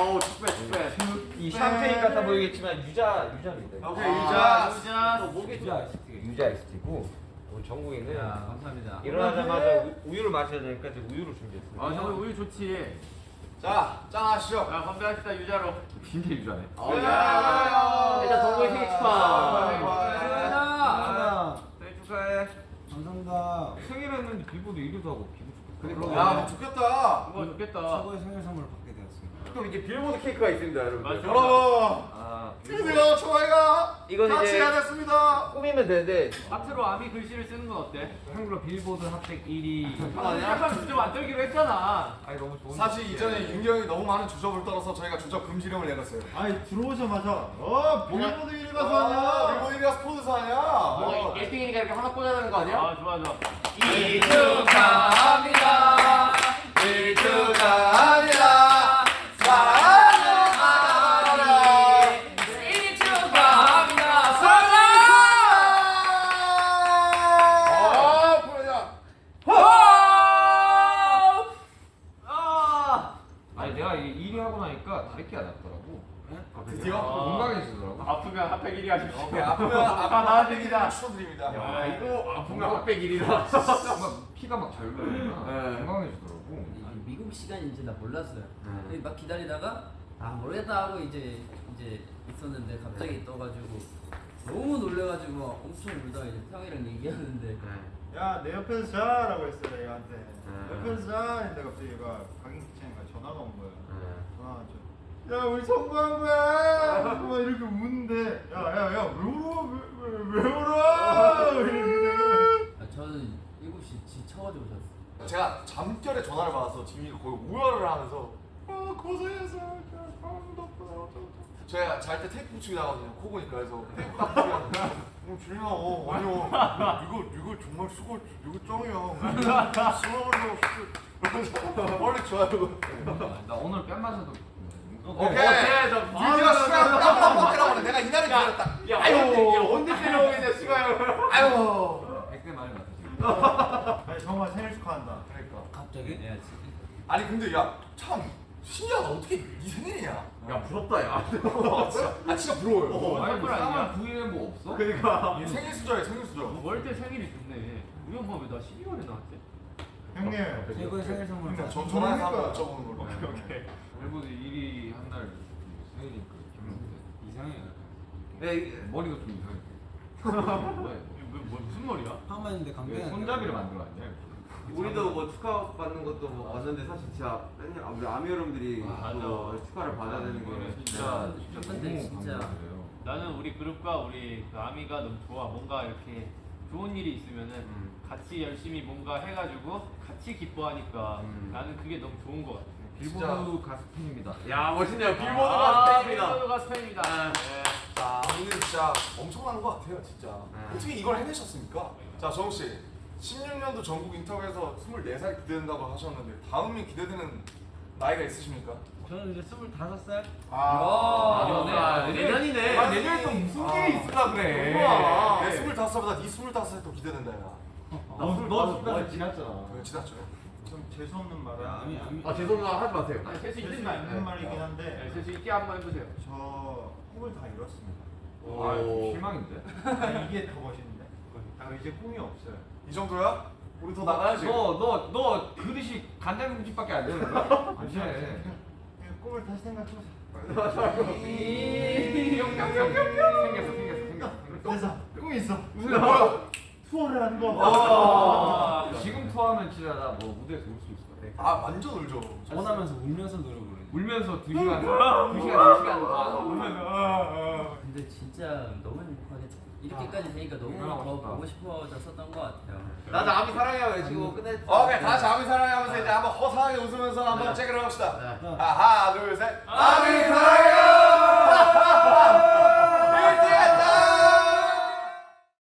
어우 축배 축배. 네, 그, 이 샴페인 같아 보이겠지만 유자 유자입니다. 아, 오케이 아, 유자 유자. 목에 유자 아이스티. 유자 아이스티고 우리 어, 정국이는 야, 감사합니다. 일어나자마자 우, 유를 마셔야 되니까 지금 우유를 준비했어요. 아 정국 우유 좋지. 자, 짠하시죠. 야, 건배합시다 유자로. 진짜 유자네. 아, 야, 일단 정국이 생일 축하. 감사합니다. 생일 했는데 빌보드 1위도 하고 기분 좋겠다. 야, 뭐 좋겠다. 그거 좋겠다. 최고의 생일 선물을 받게 되었습니다. 또 이제 빌보드 케이크가 있습니다, 여러분. 맞아. 여러분, 아, 드디어 저희가 이건 이제- 해야 됐습니다. 꾸미면 되는데 하트로 아미 글씨를 쓰는 건 어때? 한글로 빌보드 핫백 1위. 약간 주제 만들기로 했잖아. 아니 너무 좋은. 사실 이전에 윤경이 너무 많은 주접을 떨어서 저희가 주접 금지령을 내렸어요. 아니 들어오자마자 어 빌보드 1위 가서 아, 하냐? 일본 1위가 스포츠사 아니야? 뭐 1등이니까 이렇게 하나 꽂아야 되는 거 아니야? 아 좋아 좋아. 이 축하합니다. 이 축하합니다. 사랑하는 아가리. 생일 축하합니다. 아, 그러냐? 아. 아니 내가 이 1위 하고 다리끼가 났더라고. 드디어? 건강해지더라고. 아프면 핫팩 1위 하십시오. 오케이, 아프면 아, 아프면 나와드립니다. 축하드립니다. 야, 이거 아프면 핫백 1위라. 막 피가 막 네. 건강해지더라고. 이 미국 시간인지 나 몰랐어요. 네. 근데 막 기다리다가 아 모르겠다 하고 이제 이제 있었는데 갑자기 떠가지고 너무 놀래가지고 막 엄청 울다가 이제 형이랑 얘기하는데 야 내 옆에서 자라고 했어요 얘한테. 네. 옆에서 자 했는데 갑자기 얘가 각인 키치니까 전화가 온 거예요. 네. 전화 와서 야 우리 성공한 거야. 막 이렇게 우는데. 야야야 왜 울어? 왜, 왜, 왜 울어? 아, 저는 7시 지쳐가지고 잤어요. 제가 잠결에 전화를 받아서 지민이가 거의 우열을 하면서 아 고생했어. 제가 잘 때 테이프 붙이고 나가거든요. 코 고니까. 그래서 테이프 딱 붙이고 어 지민아 어 아니요. 이거 이거 정말 수고 이거 짱이야 수고하면서 빨리 좋아요. 나 오늘 뺨 맞아도. 오케이 드디어 시간 땀 때라고 그래 내가 이날을 기다렸다 야, 아유. 언제, 때려오겠냐, 시가요. 아유 백대 말이 지금. 아니 정말 생일 축하한다. 그러니까 갑자기 내야지. 아니 근데 야참 신기하다 어떻게 네 생일이냐 야 부럽다 야. 아 진짜 아 진짜 부러워요 어, 아니 뭐? 싸움 9일에 뭐 없어? 그러니까. 생일 수저에 생일 수저 월때 생일이 좋네. 우리 엄마 왜나 12월에 나왔지? 형님 최고의 생일 선물. 그러니까 전 전화해서 한번 여쭤보는 걸로 오케이. 일본 1위 한날 생일이니까 이상해. 네, 이- 머리가 좀 이상해. 이거 뭐, 뭐, 무슨 머리야? 한번인데 이거? 왜 손잡이를 만들어 왔냐? 우리도 뭐 축하 받는 것도 뭐 왔는데 사실 진짜 맨날 우리 아미 여러분들이 맞아. 또 축하를 받아야 되는 거는 진짜 근데 너무 진짜 감사해요. 나는 우리 그룹과 우리 그 아미가 너무 좋아. 뭔가 이렇게 좋은 일이 있으면은 음. 같이 열심히 뭔가 해가지고 같이 기뻐하니까 음. 나는 그게 너무 좋은 것 같아. 빌보드 가수 팬입니다. 야 멋있네요 빌보드 아, 가수 팬입니다 빌보드 가수 팬입니다. 아. 네. 자 오늘 진짜 엄청난 것 같아요 진짜 네. 어떻게 이걸 해내셨습니까? 자 정욱씨 16년도 전국 인터뷰에서 24살 기대된다고 하셨는데 다음이 기대되는 나이가 있으십니까? 저는 이제 25살. 아, 내년에. 아, 내년이네 아, 내년에 또 무슨 아. 일이 있을까 그래 우와. 내 25살보다 네 25살이 더 기대된다 야 너너 순간 지났잖아. 그거 지났죠 좀 재수 없는 말은 야, 아미 아미. 아 죄송합니다 하지 마세요 아니, 재수 있는 있는 말. 말이긴 한데 네, 셋이 있게 한번 해보세요. 저 꿈을 다 이뤘습니다. 아 실망인데? 아니, 이게 더 멋있는데. 아 이제 꿈이 없어요. 이 정도야? 우리 더 나가야지 너너너 그릇이 간장국집밖에 안 되는 거야? 안 돼. 그냥 꿈을 다시 생각해보자. 생겼어 생겼어 생겼어. 그래서 꿈이 있어. 뭐야? 투어를 하는 거. 아, 나뭐 무대에서 울 수 있을 것 같아. 아 완전 울죠 원하면서 울면서 노래 부르는. 울면서 2 시간 2 시간 4 시간 아, 울면서. 근데 진짜 너무 행복하겠다. 이렇게까지 되니까 너무 얼마나 더. 보고 싶어졌었던 것 같아요. 나도 아미 사랑해요 외치고 끝내 오케이 다 자비 사랑해 하면서 이제 한번 허사하게 웃으면서 한번 네. 체크를 합시다 네. 아, 하나 둘 셋 아비 사랑해요